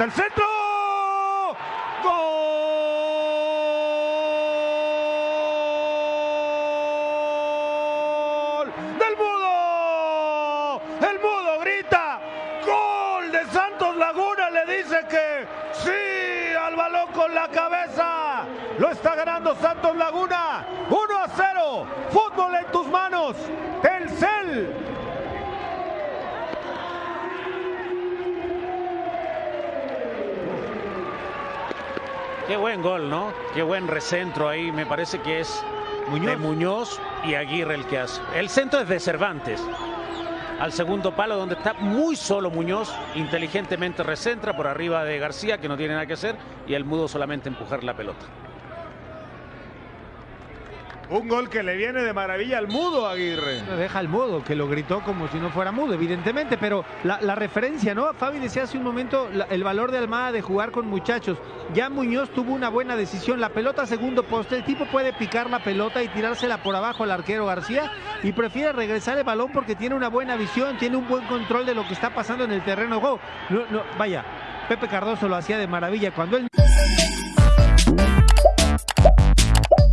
el centro. ¡Gol! ¡Del Mudo! ¡El Mudo grita! ¡Gol de Santos Laguna! Le dice que sí al balón con la cabeza. Lo está ganando Santos Laguna. 1 a 0. Fútbol en tus manos. Telcel. Qué buen gol, ¿no? Qué buen recentro ahí. Me parece que es de Muñoz y Aguirre el que hace. El centro es de Cervantes. Al segundo palo donde está muy solo Muñoz, inteligentemente recentra por arriba de García que no tiene nada que hacer y el mudo solamente empujar la pelota. Un gol que le viene de maravilla al mudo Aguirre. Deja al mudo, que lo gritó como si no fuera mudo, evidentemente, pero la, referencia, ¿no? Fabi decía hace un momento el valor de Almada de jugar con muchachos. Ya Muñoz tuvo una buena decisión. La pelota segundo poste, el tipo puede picar la pelota y tirársela por abajo al arquero García y prefiere regresar el balón porque tiene una buena visión, tiene un buen control de lo que está pasando en el terreno. No, no, vaya, Pepe Cardoso lo hacía de maravilla cuando él.